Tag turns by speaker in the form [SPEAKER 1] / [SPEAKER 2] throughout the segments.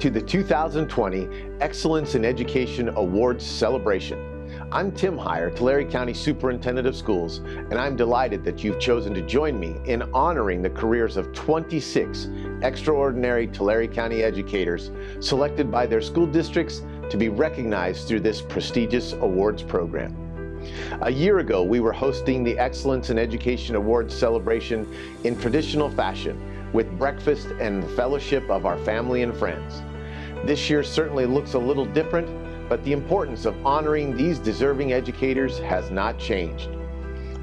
[SPEAKER 1] To the 2020 Excellence in Education Awards celebration. I'm Tim Hire, Tulare County Superintendent of Schools, and I'm delighted that you've chosen to join me in honoring the careers of 26 extraordinary Tulare County educators selected by their school districts to be recognized through this prestigious awards program. A year ago, we were hosting the Excellence in Education Awards celebration in traditional fashion with breakfast and the fellowship of our family and friends. This year certainly looks a little different, but the importance of honoring these deserving educators has not changed.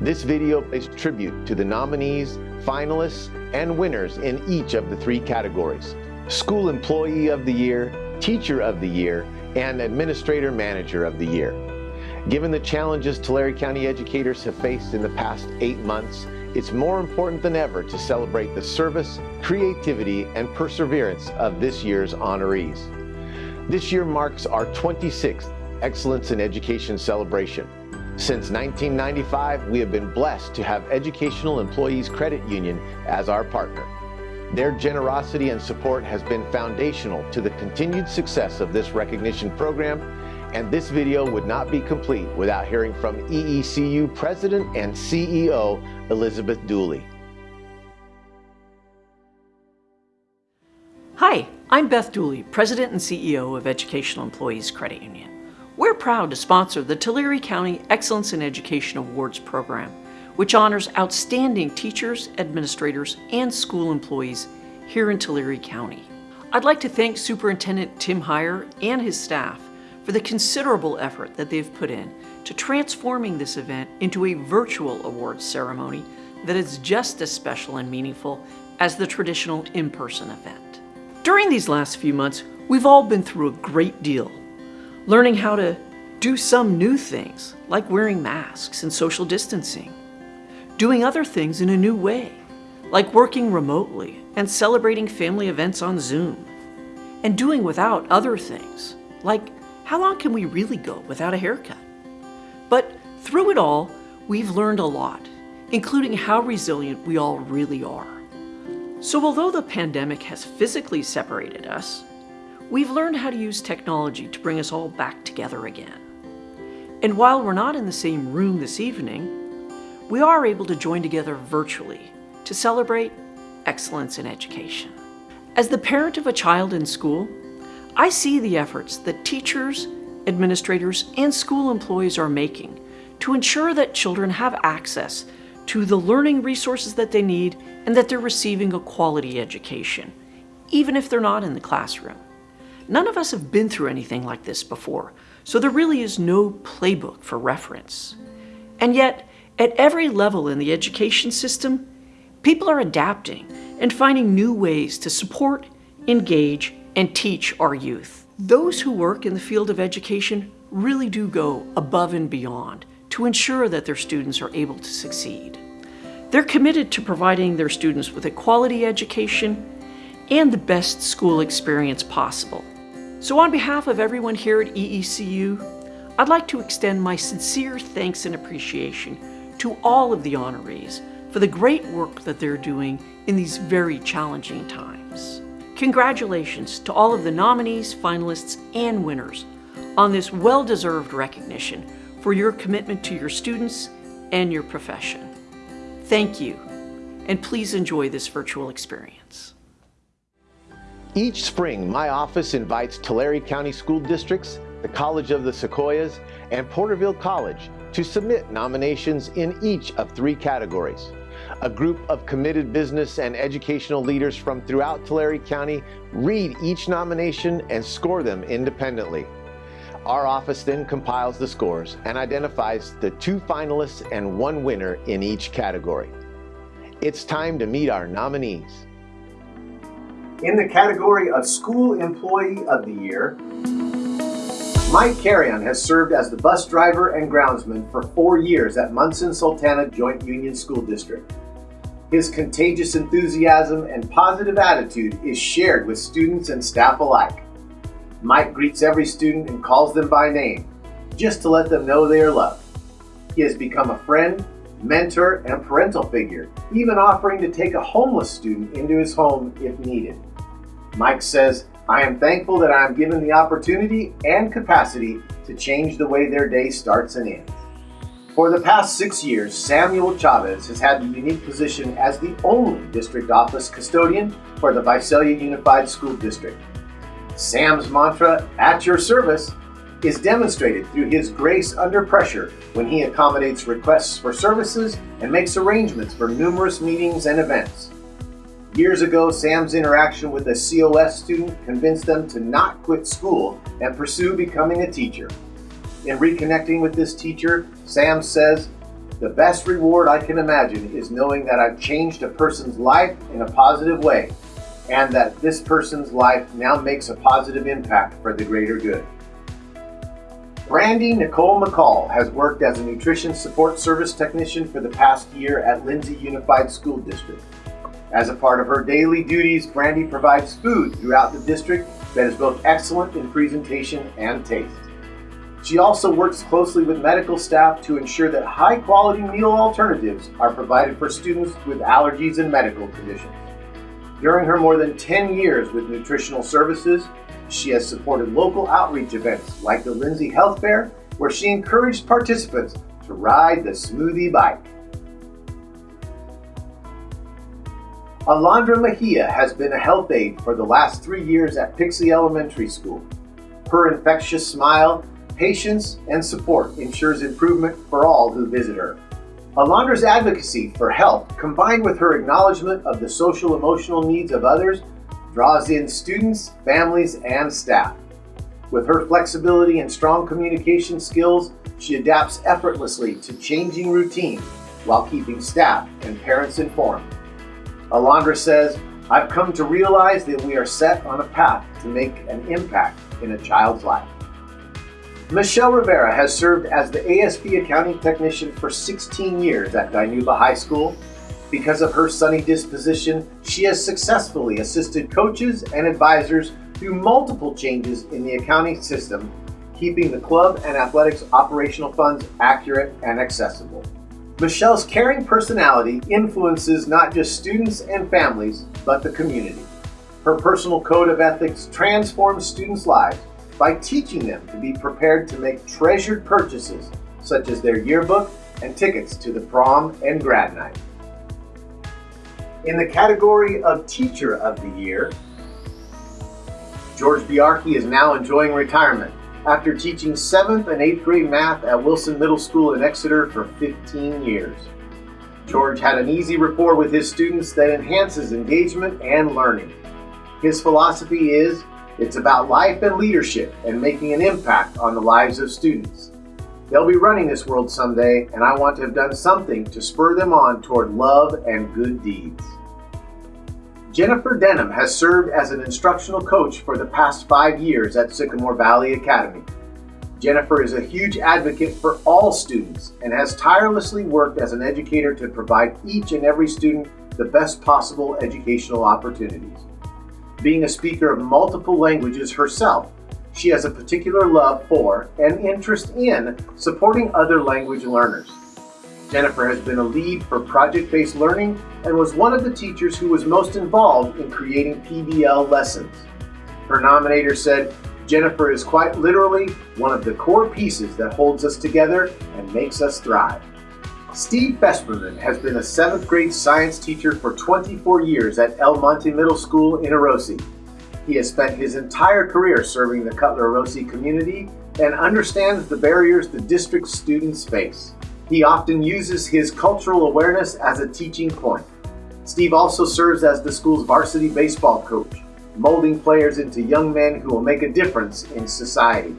[SPEAKER 1] This video pays tribute to the nominees, finalists, and winners in each of the three categories. School Employee of the Year, Teacher of the Year, and Administrator Manager of the Year. Given the challenges Tulare County educators have faced in the past eight months, it's more important than ever to celebrate the service, creativity, and perseverance of this year's honorees. This year marks our 26th Excellence in Education celebration. Since 1995, we have been blessed to have Educational Employees Credit Union as our partner. Their generosity and support has been foundational to the continued success of this recognition program and this video would not be complete without hearing from EECU President and CEO Elizabeth Dooley.
[SPEAKER 2] I'm Beth Dooley, President and CEO of Educational Employees Credit Union. We're proud to sponsor the Tulare County Excellence in Education Awards program, which honors outstanding teachers, administrators, and school employees here in Tulare County. I'd like to thank Superintendent Tim Hire and his staff for the considerable effort that they've put in to transforming this event into a virtual awards ceremony that is just as special and meaningful as the traditional in-person event. During these last few months, we've all been through a great deal, learning how to do some new things, like wearing masks and social distancing, doing other things in a new way, like working remotely and celebrating family events on Zoom, and doing without other things, like how long can we really go without a haircut? But through it all, we've learned a lot, including how resilient we all really are. So although the pandemic has physically separated us, we've learned how to use technology to bring us all back together again. And while we're not in the same room this evening, we are able to join together virtually to celebrate excellence in education. As the parent of a child in school, I see the efforts that teachers, administrators, and school employees are making to ensure that children have access to the learning resources that they need and that they're receiving a quality education, even if they're not in the classroom. None of us have been through anything like this before, so there really is no playbook for reference. And yet, at every level in the education system, people are adapting and finding new ways to support, engage, and teach our youth. Those who work in the field of education really do go above and beyond to ensure that their students are able to succeed. They're committed to providing their students with a quality education and the best school experience possible. So on behalf of everyone here at EECU, I'd like to extend my sincere thanks and appreciation to all of the honorees for the great work that they're doing in these very challenging times. Congratulations to all of the nominees, finalists, and winners on this well-deserved recognition for your commitment to your students and your profession. Thank you, and please enjoy this virtual experience.
[SPEAKER 1] Each spring, my office invites Tulare County School Districts, the College of the Sequoias, and Porterville College to submit nominations in each of three categories. A group of committed business and educational leaders from throughout Tulare County read each nomination and score them independently. Our office then compiles the scores and identifies the two finalists and one winner in each category. It's time to meet our nominees.
[SPEAKER 3] In the category of School Employee of the Year, Mike Carrion has served as the bus driver and groundsman for four years at Monson-Sultana Joint Union School District. His contagious enthusiasm and positive attitude is shared with students and staff alike. Mike greets every student and calls them by name, just to let them know they are loved. He has become a friend, mentor, and parental figure, even offering to take a homeless student into his home if needed. Mike says,
[SPEAKER 1] I am thankful that I am given the opportunity and capacity to change the way their day starts and ends. For the past six years, Samuel Chavez has had the unique position as the only district office custodian for the Visalia Unified School District. Sam's mantra, at your service, is demonstrated through his grace under pressure when he accommodates requests for services and makes arrangements for numerous meetings and events. Years ago, Sam's interaction with a COS student convinced them to not quit school and pursue becoming a teacher. In reconnecting with this teacher, Sam says, The best reward I can imagine is knowing that I've changed a person's life in a positive way and that this person's life now makes a positive impact for the greater good. Brandy Nicole McCall has worked as a nutrition support service technician for the past year at Lindsay Unified School District. As a part of her daily duties, Brandy provides food throughout the district that is both excellent in presentation and taste. She also works closely with medical staff to ensure that high quality meal alternatives are provided for students with allergies and medical conditions. During her more than 10 years with nutritional services, she has supported local outreach events like the Lindsay Health Fair, where she encouraged participants to ride the smoothie bike. Alondra Mejia has been a health aide for the last three years at Pixley Elementary School. Her infectious smile patience, and support ensures improvement for all who visit her. Alondra's advocacy for health, combined with her acknowledgement of the social emotional needs of others, draws in students, families, and staff. With her flexibility and strong communication skills, she adapts effortlessly to changing routines while keeping staff and parents informed. Alondra says, I've come to realize that we are set on a path to make an impact in a child's life. Michelle Rivera has served as the ASB accounting technician for 16 years at Dinuba High School. Because of her sunny disposition, she has successfully assisted coaches and advisors through multiple changes in the accounting system, keeping the club and athletics operational funds accurate and accessible. Michelle's caring personality influences not just students and families, but the community. Her personal code of ethics transforms students' lives by teaching them to be prepared to make treasured purchases such as their yearbook and tickets to the prom and grad night. In the category of Teacher of the Year, George Biarchi is now enjoying retirement after teaching 7th and 8th grade math at Wilson Middle School in Exeter for 15 years. George had an easy rapport with his students that enhances engagement and learning. His philosophy is it's about life and leadership and making an impact on the lives of students. They'll be running this world someday, and I want to have done something to spur them on toward love and good deeds. Jennifer Denham has served as an instructional coach for the past five years at Sycamore Valley Academy. Jennifer is a huge advocate for all students and has tirelessly worked as an educator to provide each and every student the best possible educational opportunities. Being a speaker of multiple languages herself, she has a particular love for and interest in supporting other language learners. Jennifer has been a lead for project-based learning and was one of the teachers who was most involved in creating PBL lessons. Her nominator said, Jennifer is quite literally one of the core pieces that holds us together and makes us thrive. Steve Fesperman has been a 7th grade science teacher for 24 years at El Monte Middle School in Orosi. He has spent his entire career serving the Cutler Orosi community and understands the barriers the district's students face. He often uses his cultural awareness as a teaching point. Steve also serves as the school's varsity baseball coach, molding players into young men who will make a difference in society.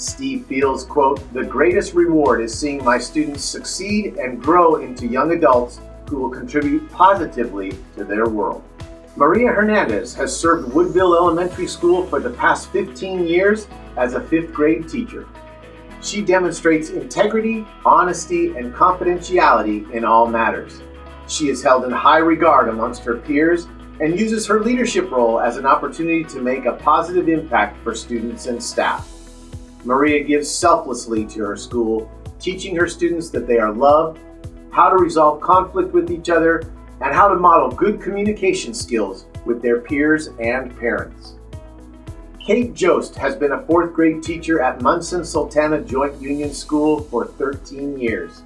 [SPEAKER 1] Steve feels, quote, the greatest reward is seeing my students succeed and grow into young adults who will contribute positively to their world. Maria Hernandez has served Woodville Elementary School for the past 15 years as a fifth grade teacher. She demonstrates integrity, honesty, and confidentiality in all matters. She is held in high regard amongst her peers and uses her leadership role as an opportunity to make a positive impact for students and staff. Maria gives selflessly to her school, teaching her students that they are loved, how to resolve conflict with each other, and how to model good communication skills with their peers and parents. Kate Jost has been a fourth grade teacher at Monson Sultana Joint Union School for 13 years.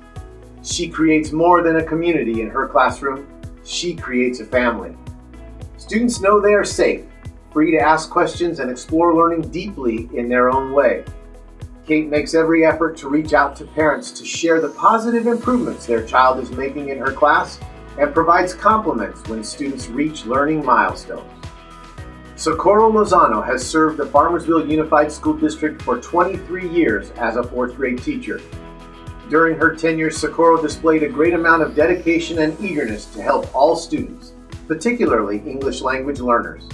[SPEAKER 1] She creates more than a community in her classroom, she creates a family. Students know they are safe, free to ask questions and explore learning deeply in their own way. Kate makes every effort to reach out to parents to share the positive improvements their child is making in her class and provides compliments when students reach learning milestones. Socorro Lozano has served the Farmersville Unified School District for 23 years as a fourth grade teacher. During her tenure, Socorro displayed a great amount of dedication and eagerness to help all students, particularly English language learners.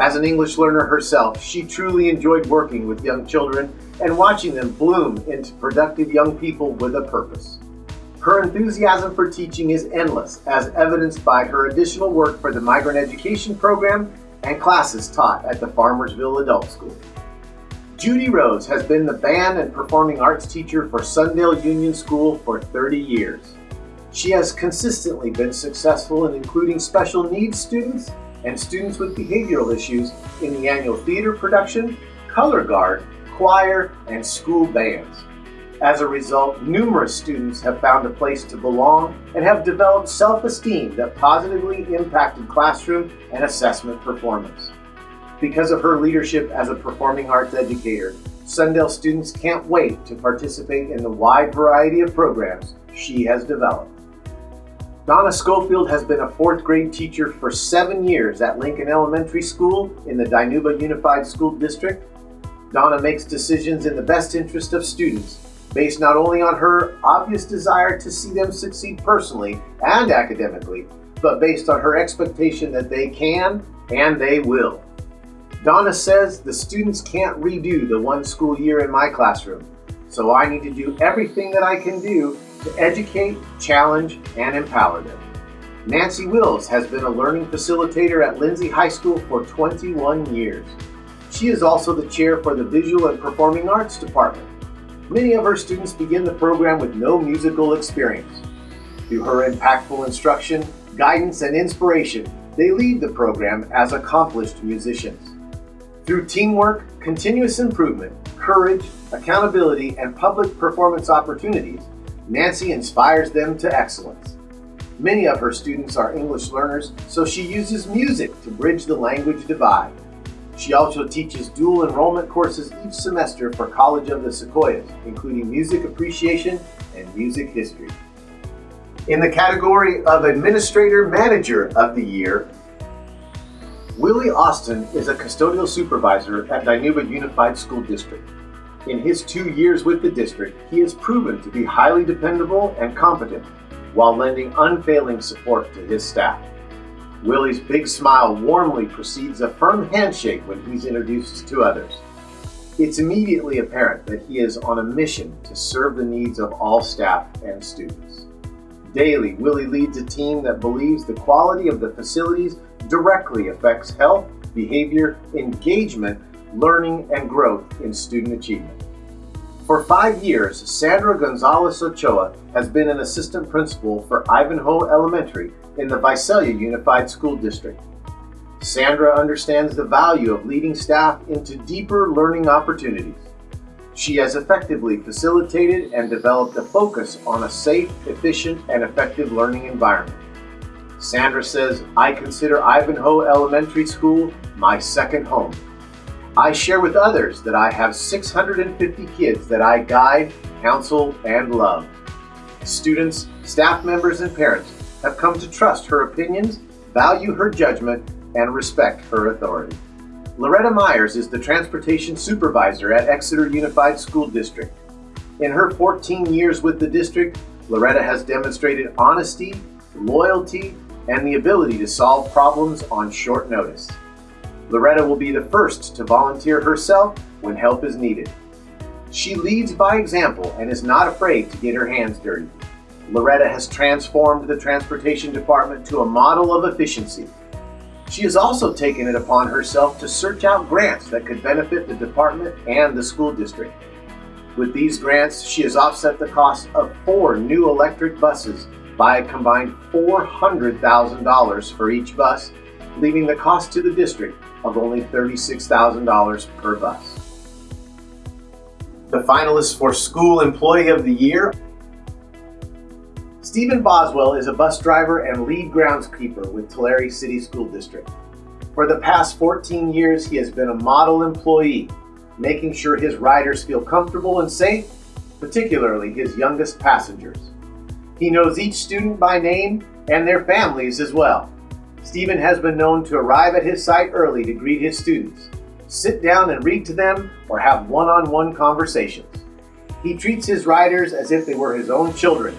[SPEAKER 1] As an English learner herself, she truly enjoyed working with young children and watching them bloom into productive young people with a purpose. Her enthusiasm for teaching is endless, as evidenced by her additional work for the Migrant Education Program and classes taught at the Farmersville Adult School. Judy Rose has been the band and performing arts teacher for Sundale Union School for 30 years. She has consistently been successful in including special needs students and students with behavioral issues in the annual theater production, color guard, choir, and school bands. As a result, numerous students have found a place to belong and have developed self-esteem that positively impacted classroom and assessment performance. Because of her leadership as a performing arts educator, Sundale students can't wait to participate in the wide variety of programs she has developed. Donna Schofield has been a fourth grade teacher for seven years at Lincoln Elementary School in the Dinuba Unified School District. Donna makes decisions in the best interest of students based not only on her obvious desire to see them succeed personally and academically, but based on her expectation that they can and they will. Donna says the students can't redo the one school year in my classroom, so I need to do everything that I can do to educate, challenge, and empower them. Nancy Wills has been a learning facilitator at Lindsay High School for 21 years. She is also the chair for the Visual and Performing Arts Department. Many of her students begin the program with no musical experience. Through her impactful instruction, guidance, and inspiration, they lead the program as accomplished musicians. Through teamwork, continuous improvement, courage, accountability, and public performance opportunities, Nancy inspires them to excellence. Many of her students are English learners, so she uses music to bridge the language divide. She also teaches dual enrollment courses each semester for College of the Sequoias, including music appreciation and music history. In the category of Administrator Manager of the Year, Willie Austin is a custodial supervisor at Dinuba Unified School District. In his two years with the district, he has proven to be highly dependable and competent while lending unfailing support to his staff. Willie's big smile warmly precedes a firm handshake when he's introduced to others. It's immediately apparent that he is on a mission to serve the needs of all staff and students. Daily, Willie leads a team that believes the quality of the facilities directly affects health, behavior, engagement, learning, and growth in student achievement. For five years, Sandra Gonzalez Ochoa has been an assistant principal for Ivanhoe Elementary in the Visalia Unified School District. Sandra understands the value of leading staff into deeper learning opportunities. She has effectively facilitated and developed a focus on a safe, efficient, and effective learning environment. Sandra says, I consider Ivanhoe Elementary School my second home. I share with others that I have 650 kids that I guide, counsel, and love. Students, staff members, and parents have come to trust her opinions, value her judgment, and respect her authority. Loretta Myers is the transportation supervisor at Exeter Unified School District. In her 14 years with the district, Loretta has demonstrated honesty, loyalty, and the ability to solve problems on short notice. Loretta will be the first to volunteer herself when help is needed. She leads by example and is not afraid to get her hands dirty. Loretta has transformed the transportation department to a model of efficiency. She has also taken it upon herself to search out grants that could benefit the department and the school district. With these grants, she has offset the cost of four new electric buses by a combined $400,000 for each bus leaving the cost to the district of only $36,000 per bus. The finalists for School Employee of the Year Stephen Boswell is a bus driver and lead groundskeeper with Tulare City School District. For the past 14 years, he has been a model employee, making sure his riders feel comfortable and safe, particularly his youngest passengers. He knows each student by name and their families as well. Stephen has been known to arrive at his site early to greet his students, sit down and read to them, or have one-on-one -on -one conversations. He treats his riders as if they were his own children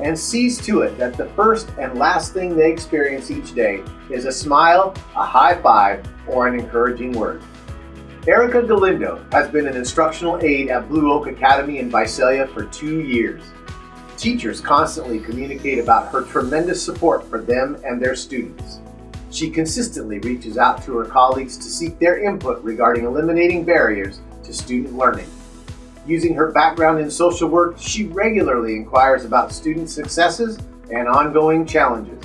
[SPEAKER 1] and sees to it that the first and last thing they experience each day is a smile, a high five, or an encouraging word. Erica Galindo has been an instructional aide at Blue Oak Academy in Visalia for two years. Teachers constantly communicate about her tremendous support for them and their students. She consistently reaches out to her colleagues to seek their input regarding eliminating barriers to student learning. Using her background in social work, she regularly inquires about student successes and ongoing challenges.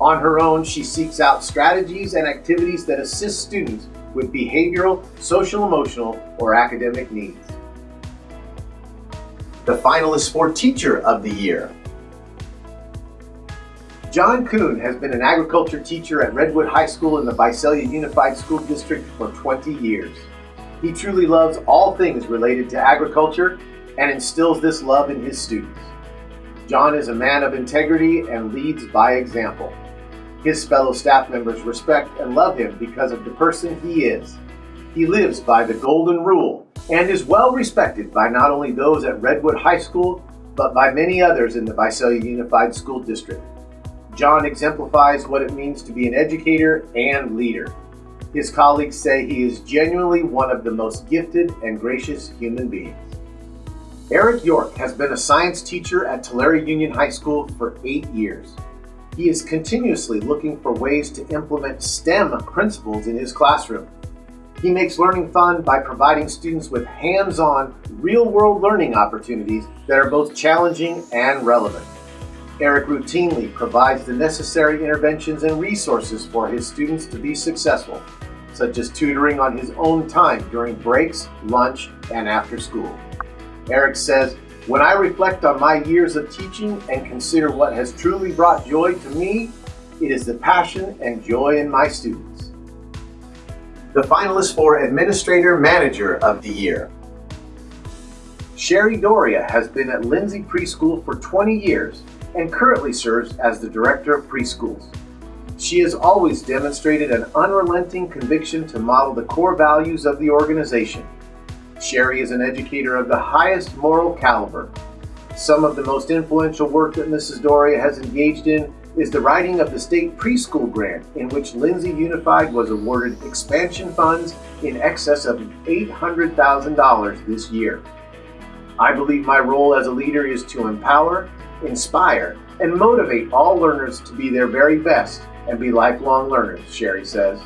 [SPEAKER 1] On her own, she seeks out strategies and activities that assist students with behavioral, social emotional, or academic needs. The finalist for Teacher of the Year. John Kuhn has been an agriculture teacher at Redwood High School in the Visalia Unified School District for 20 years. He truly loves all things related to agriculture and instills this love in his students. John is a man of integrity and leads by example. His fellow staff members respect and love him because of the person he is. He lives by the golden rule and is well respected by not only those at Redwood High School, but by many others in the Visalia Unified School District. John exemplifies what it means to be an educator and leader. His colleagues say he is genuinely one of the most gifted and gracious human beings. Eric York has been a science teacher at Tulare Union High School for eight years. He is continuously looking for ways to implement STEM principles in his classroom. He makes learning fun by providing students with hands-on, real-world learning opportunities that are both challenging and relevant. Eric routinely provides the necessary interventions and resources for his students to be successful such as tutoring on his own time during breaks, lunch, and after school. Eric says, when I reflect on my years of teaching and consider what has truly brought joy to me, it is the passion and joy in my students. The finalists for Administrator Manager of the Year. Sherry Doria has been at Lindsay Preschool for 20 years and currently serves as the Director of Preschools. She has always demonstrated an unrelenting conviction to model the core values of the organization. Sherry is an educator of the highest moral caliber. Some of the most influential work that Mrs. Doria has engaged in is the writing of the state preschool grant in which Lindsay Unified was awarded expansion funds in excess of $800,000 this year. I believe my role as a leader is to empower, inspire, and motivate all learners to be their very best and be lifelong learners, Sherry says.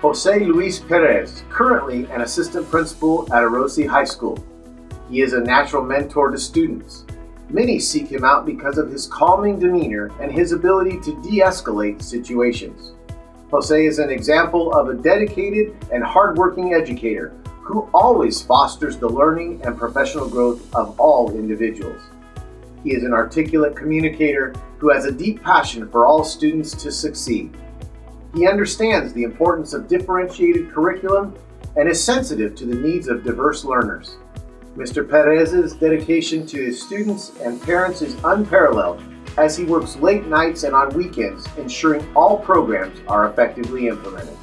[SPEAKER 1] Jose Luis Perez, currently an assistant principal at Orosi High School. He is a natural mentor to students. Many seek him out because of his calming demeanor and his ability to de-escalate situations. Jose is an example of a dedicated and hardworking educator who always fosters the learning and professional growth of all individuals. He is an articulate communicator who has a deep passion for all students to succeed. He understands the importance of differentiated curriculum and is sensitive to the needs of diverse learners. Mr. Perez's dedication to his students and parents is unparalleled as he works late nights and on weekends ensuring all programs are effectively implemented.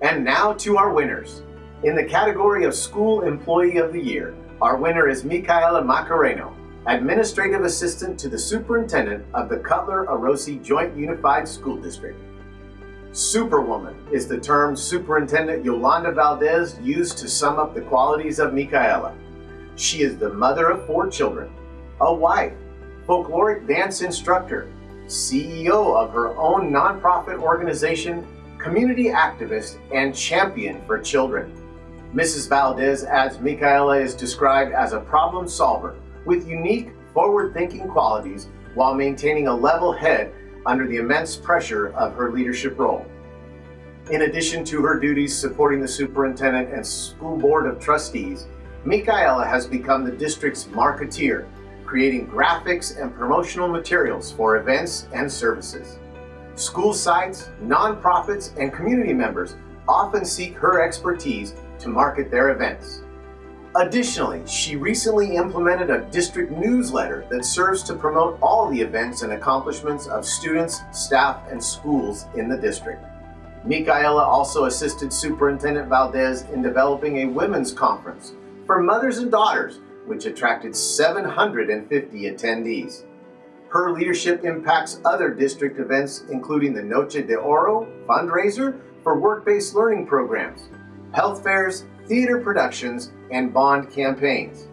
[SPEAKER 1] And now to our winners. In the category of School Employee of the Year, our winner is Micaela Macareno, Administrative Assistant to the Superintendent of the Cutler Orosi Joint Unified School District. Superwoman is the term Superintendent Yolanda Valdez used to sum up the qualities of Micaela. She is the mother of four children, a wife, folkloric dance instructor, CEO of her own nonprofit organization, community activist, and champion for children. Mrs. Valdez adds Micaela is described as a problem solver with unique, forward-thinking qualities while maintaining a level head under the immense pressure of her leadership role. In addition to her duties supporting the superintendent and school board of trustees, Micaela has become the district's marketeer, creating graphics and promotional materials for events and services. School sites, nonprofits, and community members often seek her expertise to market their events. Additionally, she recently implemented a district newsletter that serves to promote all the events and accomplishments of students, staff, and schools in the district. Micaela also assisted Superintendent Valdez in developing a women's conference for mothers and daughters, which attracted 750 attendees. Her leadership impacts other district events, including the Noche de Oro fundraiser for work-based learning programs, health fairs, theater productions, and bond campaigns.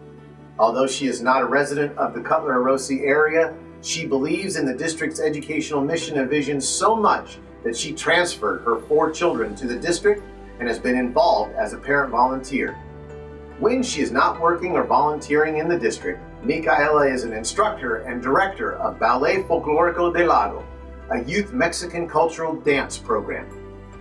[SPEAKER 1] Although she is not a resident of the Cutler-Orosi area, she believes in the district's educational mission and vision so much that she transferred her four children to the district and has been involved as a parent volunteer. When she is not working or volunteering in the district, Micaela is an instructor and director of Ballet Folklorico del Lago, a youth Mexican cultural dance program,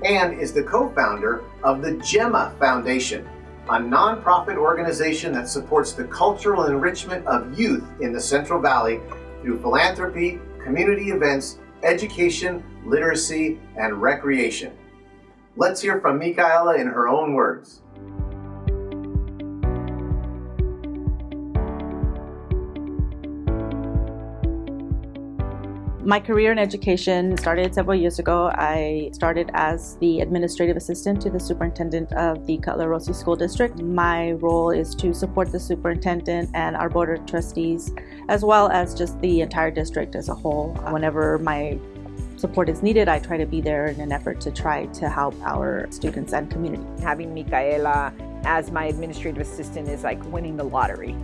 [SPEAKER 1] and is the co-founder of the Gemma Foundation, a nonprofit organization that supports the cultural enrichment of youth in the Central Valley through philanthropy, community events, education, literacy, and recreation. Let's hear from Micaela in her own words.
[SPEAKER 4] My career in education started several years ago. I started as the administrative assistant to the superintendent of the Cutler-Orosi School District. My role is to support the superintendent and our board of trustees, as well as just the entire district as a whole. Whenever my support is needed, I try to be there in an effort to try to help our students and community.
[SPEAKER 5] Having Micaela as my administrative assistant is like winning the lottery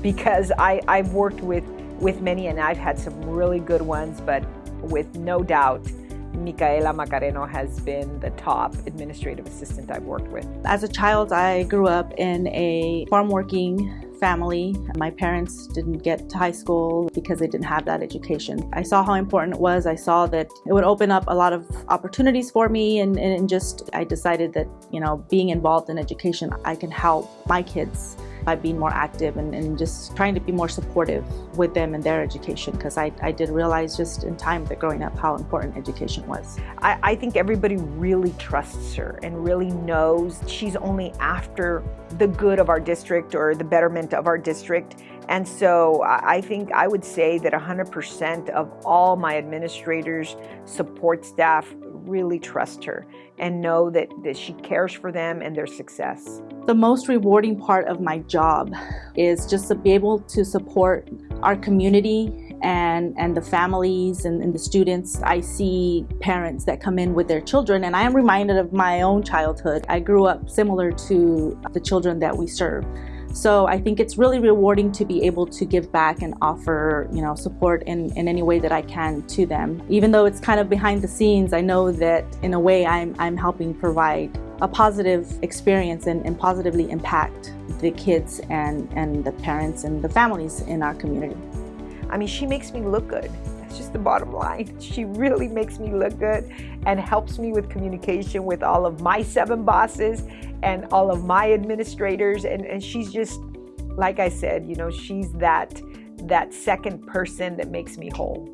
[SPEAKER 5] because I, I've worked with with many, and I've had some really good ones, but with no doubt, Micaela Macareno has been the top administrative assistant I've worked with.
[SPEAKER 4] As a child, I grew up in a farm working family. My parents didn't get to high school because they didn't have that education. I saw how important it was. I saw that it would open up a lot of opportunities for me and, and just I decided that, you know, being involved in education, I can help my kids by being more active and, and just trying to be more supportive with them in their education because I, I did realize just in time that growing up how important education was.
[SPEAKER 5] I, I think everybody really trusts her and really knows she's only after the good of our district or the betterment of our district. And so I think I would say that 100% of all my administrators, support staff really trust her and know that, that she cares for them and their success.
[SPEAKER 4] The most rewarding part of my job is just to be able to support our community and, and the families and, and the students. I see parents that come in with their children and I am reminded of my own childhood. I grew up similar to the children that we serve. So I think it's really rewarding to be able to give back and offer, you know, support in, in any way that I can to them. Even though it's kind of behind the scenes, I know that in a way I'm, I'm helping provide a positive experience and, and positively impact the kids and, and the parents and the families in our community.
[SPEAKER 5] I mean, she makes me look good. That's just the bottom line. She really makes me look good and helps me with communication with all of my seven bosses and all of my administrators. And, and she's just, like I said, you know, she's that, that second person that makes me whole.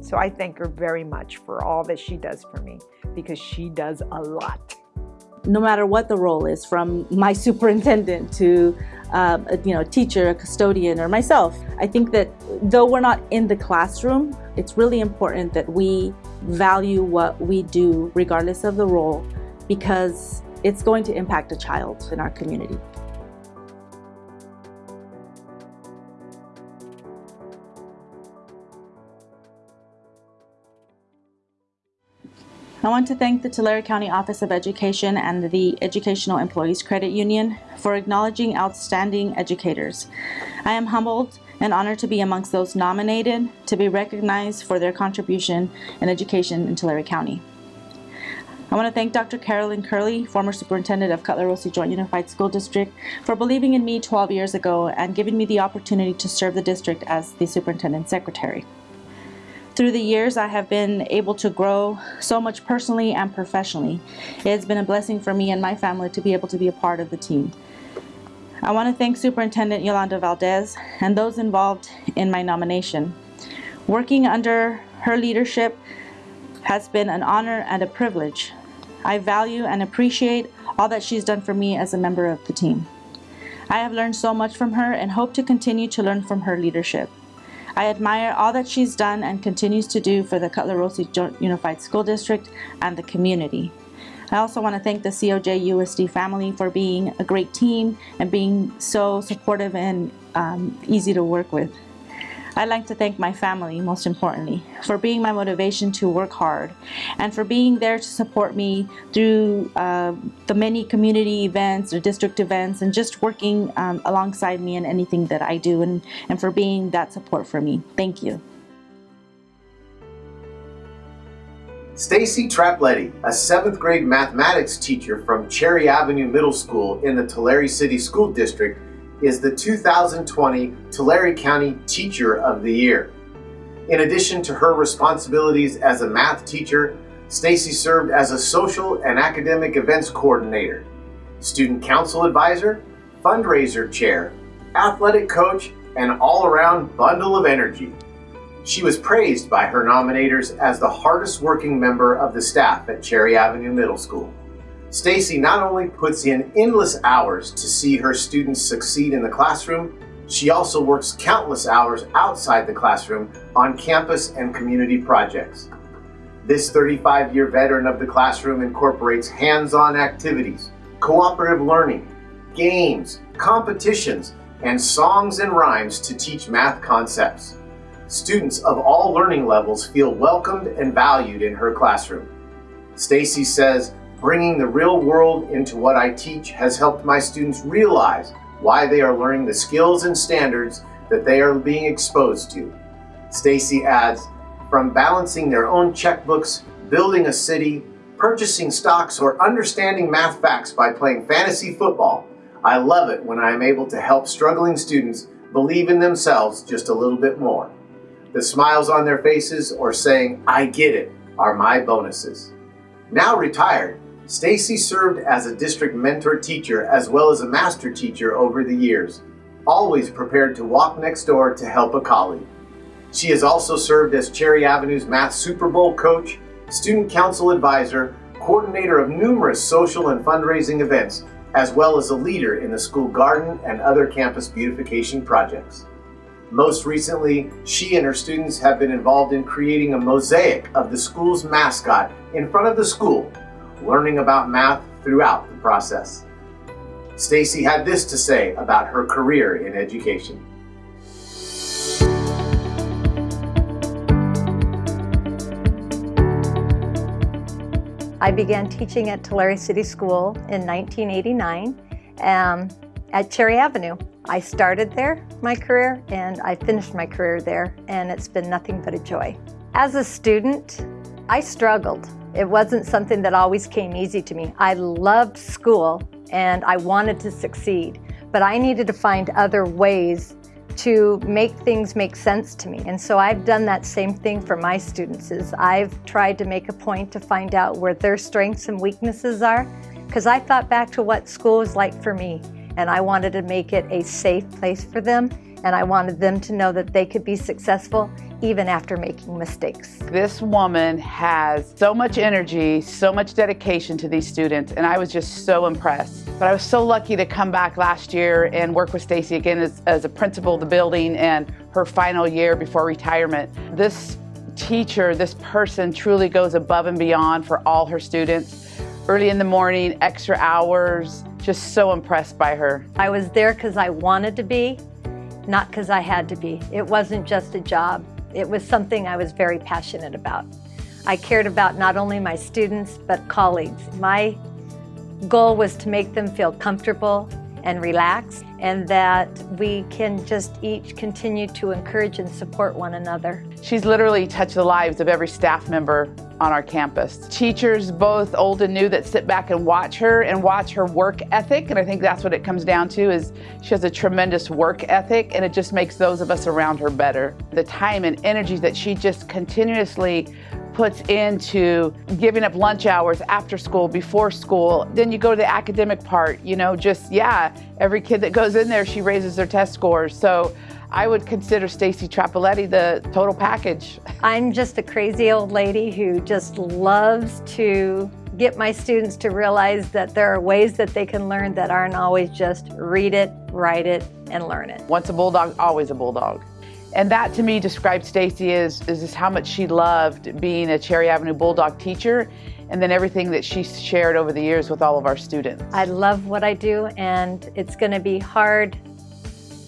[SPEAKER 5] So I thank her very much for all that she does for me because she does a lot
[SPEAKER 4] no matter what the role is, from my superintendent to uh, you know, teacher, a custodian, or myself. I think that though we're not in the classroom, it's really important that we value what we do regardless of the role because it's going to impact a child in our community. I want to thank the Tulare County Office of Education and the Educational Employees Credit Union for acknowledging outstanding educators. I am humbled and honored to be amongst those nominated to be recognized for their contribution in education in Tulare County. I want to thank Dr. Carolyn Curley, former superintendent of Cutler-Orosi Joint Unified School District, for believing in me 12 years ago and giving me the opportunity to serve the district as the superintendent secretary. Through the years, I have been able to grow so much personally and professionally. It has been a blessing for me and my family to be able to be a part of the team. I want to thank Superintendent Yolanda Valdez and those involved in my nomination. Working under her leadership has been an honor and a privilege. I value and appreciate all that she's done for me as a member of the team. I have learned so much from her and hope to continue to learn from her leadership. I admire all that she's done and continues to do for the Cutler Orosi Unified School District and the community. I also want to thank the COJ USD family for being a great team and being so supportive and um, easy to work with. I'd like to thank my family, most importantly, for being my motivation to work hard and for being there to support me through uh, the many community events or district events and just working um, alongside me in anything that I do and, and for being that support for me. Thank you.
[SPEAKER 1] Stacy Trapletti, a seventh grade mathematics teacher from Cherry Avenue Middle School in the Tulare City School District, is the 2020 Tulare County Teacher of the Year. In addition to her responsibilities as a math teacher, Stacy served as a social and academic events coordinator, student council advisor, fundraiser chair, athletic coach, and all-around bundle of energy. She was praised by her nominators as the hardest working member of the staff at Cherry Avenue Middle School. Stacy not only puts in endless hours to see her students succeed in the classroom, she also works countless hours outside the classroom on campus and community projects. This 35-year veteran of the classroom incorporates hands-on activities, cooperative learning, games, competitions, and songs and rhymes to teach math concepts. Students of all learning levels feel welcomed and valued in her classroom. Stacy says, Bringing the real world into what I teach has helped my students realize why they are learning the skills and standards that they are being exposed to. Stacy adds, from balancing their own checkbooks, building a city, purchasing stocks, or understanding math facts by playing fantasy football, I love it when I am able to help struggling students believe in themselves just a little bit more. The smiles on their faces or saying, I get it, are my bonuses. Now retired, Stacy served as a district mentor teacher as well as a master teacher over the years, always prepared to walk next door to help a colleague. She has also served as Cherry Avenue's Math Super Bowl coach, student council advisor, coordinator of numerous social and fundraising events, as well as a leader in the school garden and other campus beautification projects. Most recently, she and her students have been involved in creating a mosaic of the school's mascot in front of the school learning about math throughout the process. Stacy had this to say about her career in education.
[SPEAKER 6] I began teaching at Tulare City School in 1989 um, at Cherry Avenue. I started there, my career, and I finished my career there, and it's been nothing but a joy. As a student, I struggled. It wasn't something that always came easy to me. I loved school and I wanted to succeed, but I needed to find other ways to make things make sense to me. And so I've done that same thing for my students is I've tried to make a point to find out where their strengths and weaknesses are because I thought back to what school was like for me and I wanted to make it a safe place for them and I wanted them to know that they could be successful even after making mistakes.
[SPEAKER 7] This woman has so much energy, so much dedication to these students, and I was just so impressed. But I was so lucky to come back last year and work with Stacy again as, as a principal of the building and her final year before retirement. This teacher, this person truly goes above and beyond for all her students. Early in the morning, extra hours, just so impressed by her.
[SPEAKER 6] I was there because I wanted to be, not because I had to be. It wasn't just a job. It was something I was very passionate about. I cared about not only my students, but colleagues. My goal was to make them feel comfortable and relax and that we can just each continue to encourage and support one another.
[SPEAKER 7] She's literally touched the lives of every staff member on our campus. Teachers, both old and new, that sit back and watch her and watch her work ethic, and I think that's what it comes down to is she has a tremendous work ethic and it just makes those of us around her better. The time and energy that she just continuously puts into giving up lunch hours after school, before school. Then you go to the academic part, you know, just, yeah, every kid that goes in there, she raises their test scores. So I would consider Stacy Trapoletti the total package.
[SPEAKER 6] I'm just a crazy old lady who just loves to get my students to realize that there are ways that they can learn that aren't always just read it, write it, and learn it.
[SPEAKER 7] Once a bulldog, always a bulldog. And that to me describes Stacy is, is just how much she loved being a Cherry Avenue Bulldog teacher and then everything that she shared over the years with all of our students.
[SPEAKER 6] I love what I do and it's going to be hard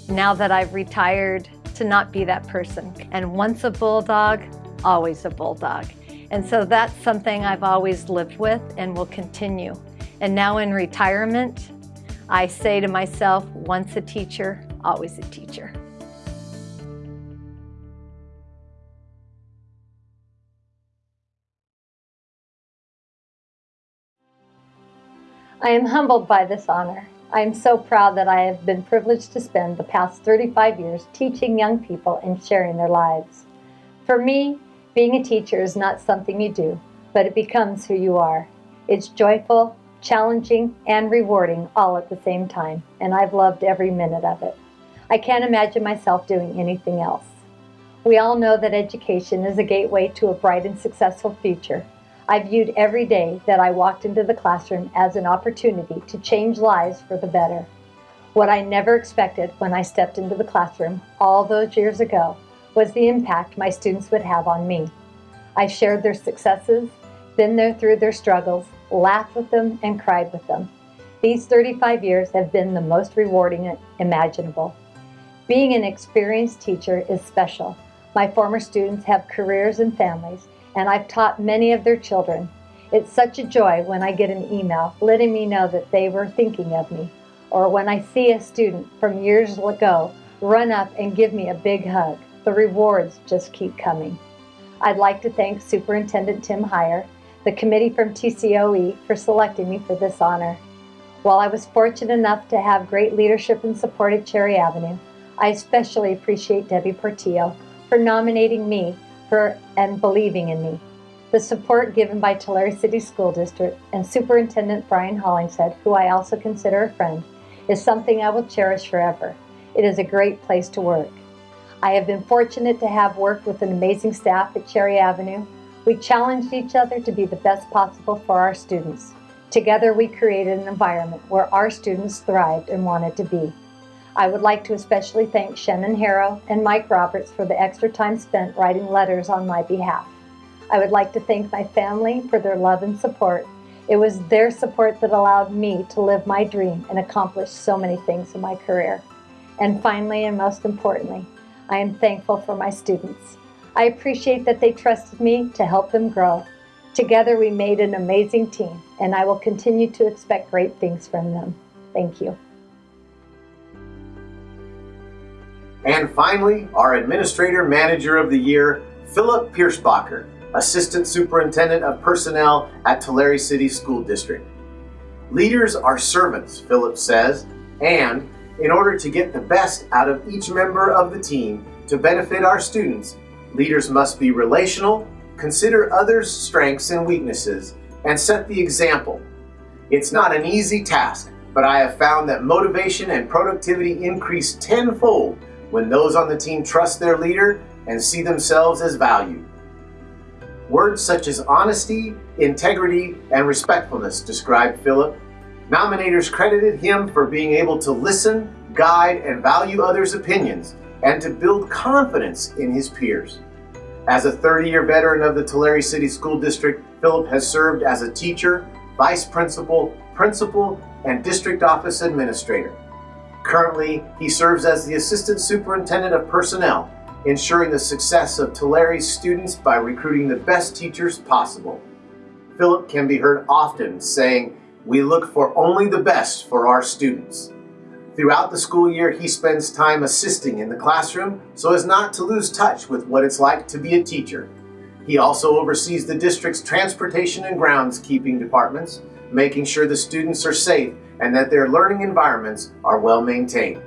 [SPEAKER 6] now that I've retired to not be that person. And once a Bulldog, always a Bulldog. And so that's something I've always lived with and will continue. And now in retirement, I say to myself, once a teacher, always a teacher. I am humbled by this honor. I am so proud that I have been privileged to spend the past 35 years teaching young people and sharing their lives. For me, being a teacher is not something you do, but it becomes who you are. It's joyful, challenging, and rewarding all at the same time, and I've loved every minute of it. I can't imagine myself doing anything else. We all know that education is a gateway to a bright and successful future, I viewed every day that I walked into the classroom as an opportunity to change lives for the better. What I never expected when I stepped into the classroom all those years ago was the impact my students would have on me. I shared their successes, been there through their struggles, laughed with them, and cried with them. These 35 years have been the most rewarding imaginable. Being an experienced teacher is special. My former students have careers and families, and I've taught many of their children. It's such a joy when I get an email letting me know that they were thinking of me, or when I see a student from years ago run up and give me a big hug. The rewards just keep coming. I'd like to thank Superintendent Tim Hire, the committee from TCOE for selecting me for this honor. While I was fortunate enough to have great leadership and support at Cherry Avenue, I especially appreciate Debbie Portillo for nominating me for and believing in me. The support given by Tulare City School District and Superintendent Brian Hollingshead, who I also consider a friend, is something I will cherish forever. It is a great place to work. I have been fortunate to have worked with an amazing staff at Cherry Avenue. We challenged each other to be the best possible for our students. Together we created an environment where our students thrived and wanted to be. I would like to especially thank Shannon Harrow and Mike Roberts for the extra time spent writing letters on my behalf. I would like to thank my family for their love and support. It was their support that allowed me to live my dream and accomplish so many things in my career. And finally, and most importantly, I am thankful for my students. I appreciate that they trusted me to help them grow. Together we made an amazing team, and I will continue to expect great things from them. Thank you.
[SPEAKER 1] And finally, our Administrator Manager of the Year, Philip Piersbacher, Assistant Superintendent of Personnel at Tulare City School District. Leaders are servants, Philip says, and in order to get the best out of each member of the team to benefit our students, leaders must be relational, consider others' strengths and weaknesses, and set the example. It's not an easy task, but I have found that motivation and productivity increase tenfold when those on the team trust their leader and see themselves as valued. Words such as honesty, integrity, and respectfulness describe Philip. Nominators credited him for being able to listen, guide, and value others' opinions, and to build confidence in his peers. As a 30-year veteran of the Tulare City School District, Philip has served as a teacher, vice principal, principal, and district office administrator. Currently, he serves as the Assistant Superintendent of Personnel, ensuring the success of Tulare's students by recruiting the best teachers possible. Philip can be heard often saying, we look for only the best for our students. Throughout the school year, he spends time assisting in the classroom so as not to lose touch with what it's like to be a teacher. He also oversees the district's transportation and groundskeeping departments, making sure the students are safe and that their learning environments are well maintained.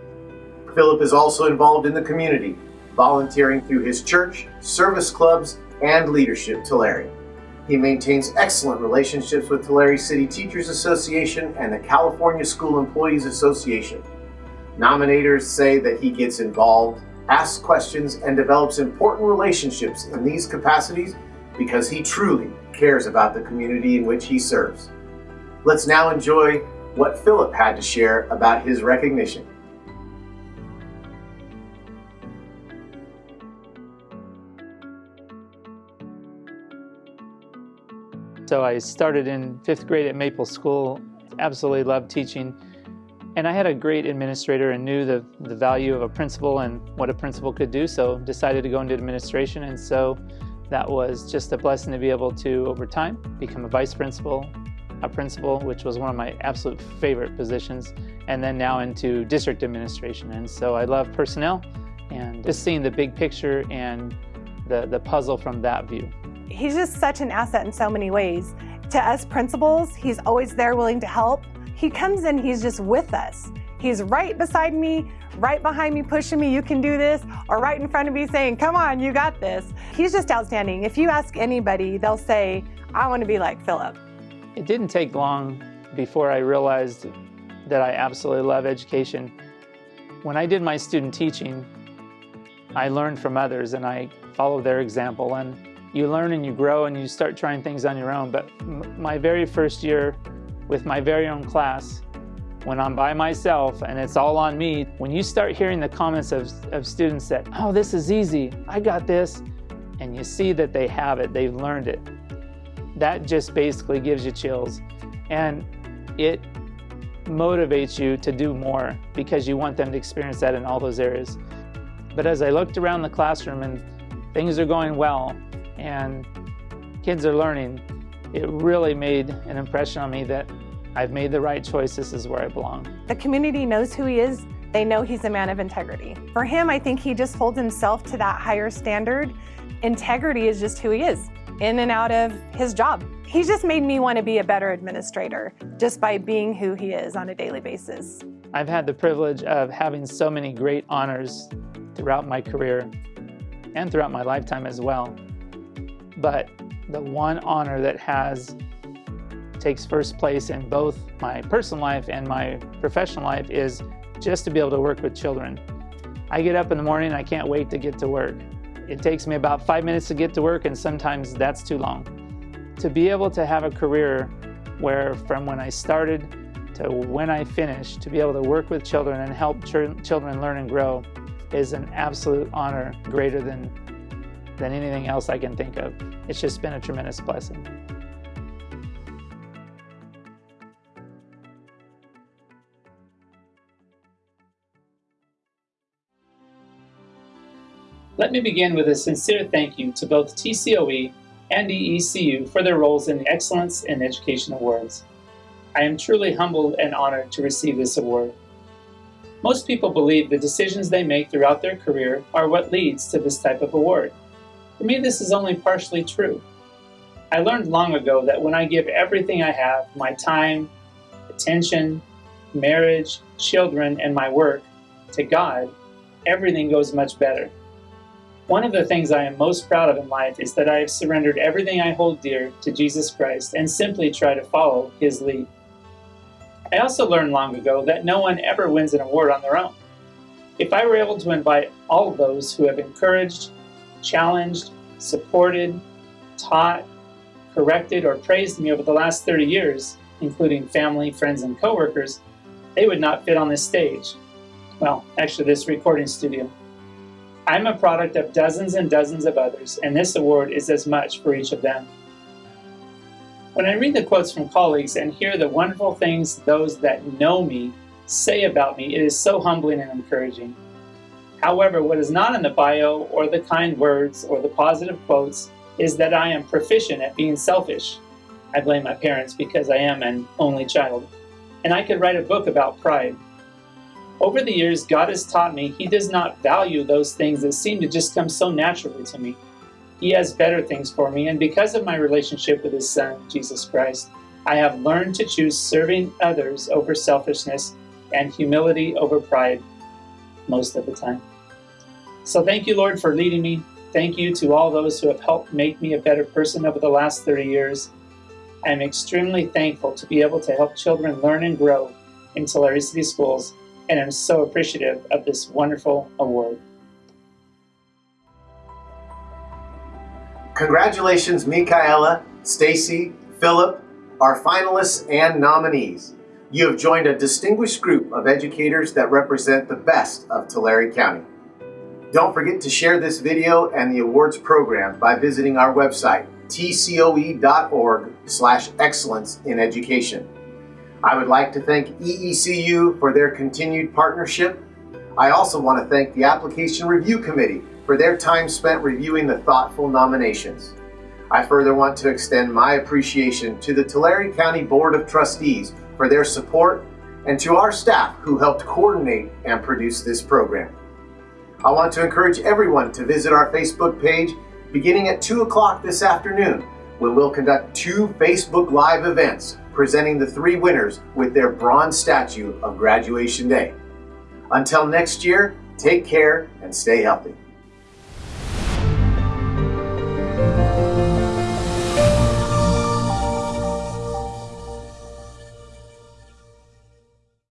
[SPEAKER 1] Philip is also involved in the community, volunteering through his church, service clubs, and leadership Tulare. He maintains excellent relationships with Tulare City Teachers Association and the California School Employees Association. Nominators say that he gets involved, asks questions, and develops important relationships in these capacities because he truly cares about the community in which he serves. Let's now enjoy what Philip had to share about his recognition.
[SPEAKER 8] So I started in fifth grade at Maple School, absolutely loved teaching. And I had a great administrator and knew the, the value of a principal and what a principal could do, so decided to go into administration. And so that was just a blessing to be able to, over time, become a vice principal, a principal, which was one of my absolute favorite positions, and then now into district administration. And so I love personnel and just seeing the big picture and the, the puzzle from that view.
[SPEAKER 9] He's just such an asset in so many ways. To us principals, he's always there willing to help. He comes in, he's just with us. He's right beside me, right behind me, pushing me, you can do this, or right in front of me saying, come on, you got this. He's just outstanding. If you ask anybody, they'll say, I want to be like Philip.
[SPEAKER 8] It didn't take long before I realized that I absolutely love education. When I did my student teaching, I learned from others and I followed their example. And you learn and you grow and you start trying things on your own. But my very first year with my very own class, when I'm by myself and it's all on me, when you start hearing the comments of, of students that, oh, this is easy, I got this, and you see that they have it, they've learned it, that just basically gives you chills. And it motivates you to do more because you want them to experience that in all those areas. But as I looked around the classroom and things are going well, and kids are learning, it really made an impression on me that I've made the right choice, this is where I belong.
[SPEAKER 9] The community knows who he is, they know he's a man of integrity. For him, I think he just holds himself to that higher standard. Integrity is just who he is, in and out of his job. He's just made me want to be a better administrator, just by being who he is on a daily basis.
[SPEAKER 8] I've had the privilege of having so many great honors throughout my career and throughout my lifetime as well but the one honor that has takes first place in both my personal life and my professional life is just to be able to work with children. I get up in the morning, I can't wait to get to work. It takes me about five minutes to get to work and sometimes that's too long. To be able to have a career where from when I started to when I finish, to be able to work with children and help ch children learn and grow is an absolute honor greater than than anything else I can think of. It's just been a tremendous blessing. Me begin with a sincere thank you to both TCOE and EECU for their roles in the Excellence in Education Awards. I am truly humbled and honored to receive this award. Most people believe the decisions they make throughout their career are what leads to this type of award. For me, this is only partially true. I learned long ago that when I give everything I have, my time, attention, marriage, children, and my work, to God, everything goes much better. One of the things I am most proud of in life is that I have surrendered everything I hold dear to Jesus Christ and simply try to follow His lead. I also learned long ago that no one ever wins an award on their own. If I were able to invite all of those who have encouraged, challenged, supported, taught, corrected, or praised me over the last 30 years, including family, friends, and coworkers, they would not fit on this stage. Well, actually this recording studio. I'm a product of dozens and dozens of others, and this award is as much for each of them. When I read the quotes from colleagues and hear the wonderful things those that know me say about me, it is so humbling and encouraging. However, what is not in the bio or the kind words or the positive quotes is that I am proficient at being selfish. I blame my parents because I am an only child. And I could write a book about pride. Over the years, God has taught me He does not value those things that seem to just come so naturally to me. He has better things for me, and because of my relationship with His Son, Jesus Christ, I have learned to choose serving others over selfishness and humility over pride most of the time. So thank you, Lord, for leading me. Thank you to all those who have helped make me a better person over the last 30 years. I am extremely thankful to be able to help children learn and grow in Tulare City Schools, and I'm so appreciative of this wonderful award.
[SPEAKER 1] Congratulations, Michaela, Stacy, Philip, our finalists and nominees. You have joined a distinguished group of educators that represent the best of Tulare County. Don't forget to share this video and the awards program by visiting our website, tcoe.org slash excellence in education. I would like to thank EECU for their continued partnership. I also want to thank the Application Review Committee for their time spent reviewing the thoughtful nominations. I further want to extend my appreciation to the Tulare County Board of Trustees for their support and to our staff who helped coordinate and produce this program. I want to encourage everyone to visit our Facebook page beginning at 2 o'clock this afternoon when we'll conduct two Facebook Live events presenting the three winners with their bronze statue of graduation day. Until next year, take care and stay healthy.